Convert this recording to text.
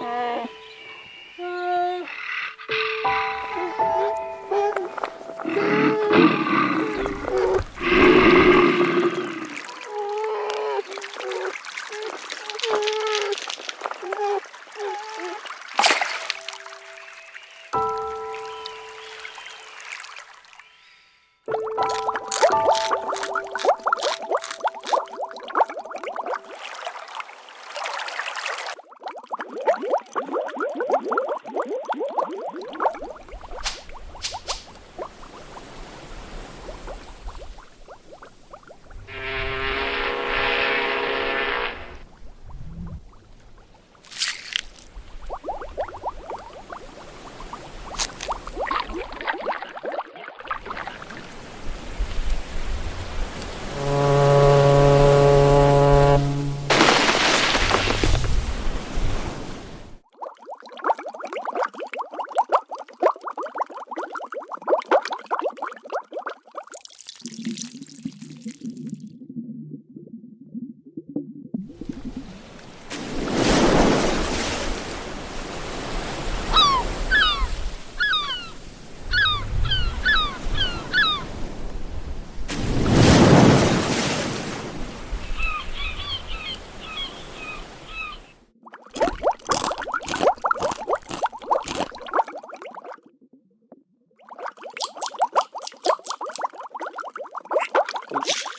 Thank ờ. you. Thank you.